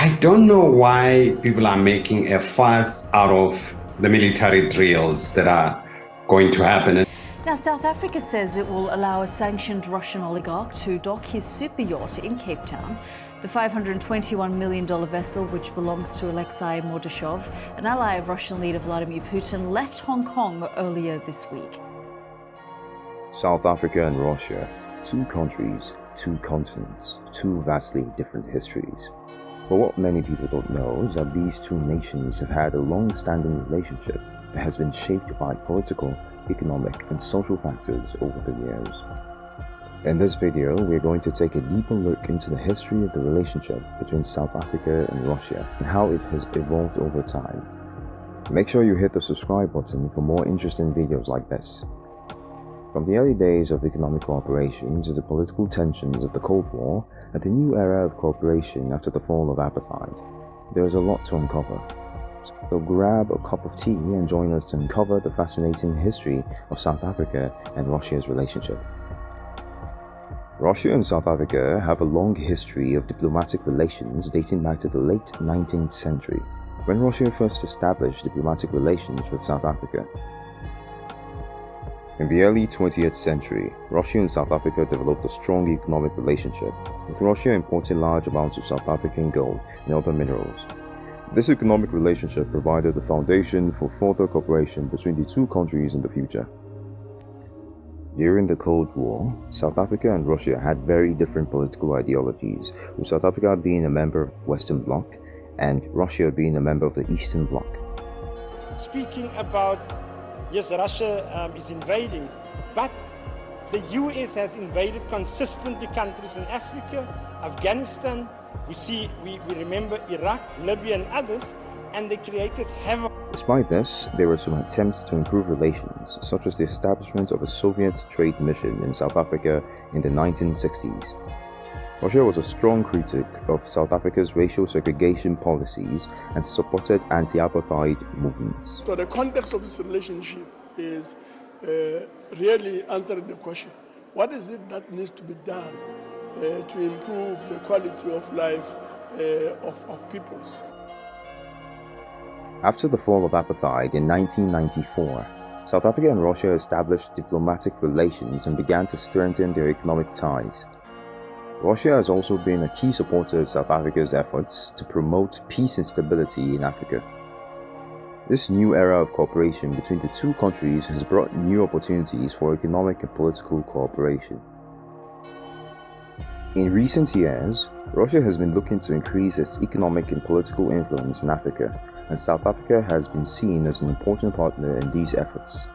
I don't know why people are making a fuss out of the military drills that are going to happen. Now, South Africa says it will allow a sanctioned Russian oligarch to dock his super yacht in Cape Town. The $521 million vessel, which belongs to Alexei Mordashov, an ally of Russian leader Vladimir Putin, left Hong Kong earlier this week. South Africa and Russia, two countries, two continents, two vastly different histories. But what many people don't know is that these two nations have had a long-standing relationship that has been shaped by political, economic and social factors over the years. In this video, we're going to take a deeper look into the history of the relationship between South Africa and Russia and how it has evolved over time. Make sure you hit the subscribe button for more interesting videos like this. From the early days of economic cooperation to the political tensions of the Cold War and the new era of cooperation after the fall of apartheid, there is a lot to uncover. So grab a cup of tea and join us to uncover the fascinating history of South Africa and Russia's relationship. Russia and South Africa have a long history of diplomatic relations dating back to the late 19th century, when Russia first established diplomatic relations with South Africa. In the early 20th century, Russia and South Africa developed a strong economic relationship, with Russia importing large amounts of South African gold and other minerals. This economic relationship provided the foundation for further cooperation between the two countries in the future. During the Cold War, South Africa and Russia had very different political ideologies, with South Africa being a member of the Western Bloc and Russia being a member of the Eastern Bloc. Speaking about yes, Russia um, is invading, but the US has invaded consistently countries in Africa, Afghanistan, we see, we, we remember Iraq, Libya and others, and they created havoc. Despite this, there were some attempts to improve relations, such as the establishment of a Soviet trade mission in South Africa in the 1960s. Russia was a strong critic of South Africa's racial segregation policies and supported anti-apartheid movements. So the context of this relationship is uh, really answering the question, what is it that needs to be done uh, to improve the quality of life uh, of, of peoples? After the fall of apartheid in 1994, South Africa and Russia established diplomatic relations and began to strengthen their economic ties. Russia has also been a key supporter of South Africa's efforts to promote peace and stability in Africa. This new era of cooperation between the two countries has brought new opportunities for economic and political cooperation. In recent years, Russia has been looking to increase its economic and political influence in Africa, and South Africa has been seen as an important partner in these efforts.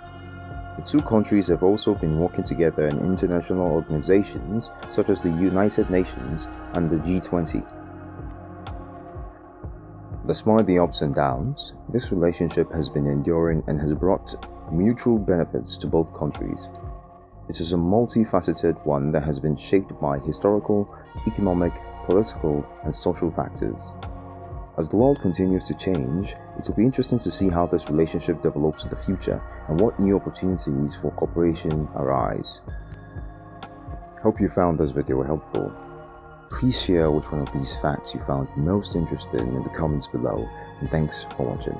The two countries have also been working together in international organizations such as the United Nations and the G20. Despite the ups and downs, this relationship has been enduring and has brought mutual benefits to both countries. It is a multifaceted one that has been shaped by historical, economic, political, and social factors. As the world continues to change, it will be interesting to see how this relationship develops in the future and what new opportunities for cooperation arise. Hope you found this video helpful. Please share which one of these facts you found most interesting in the comments below and thanks for watching.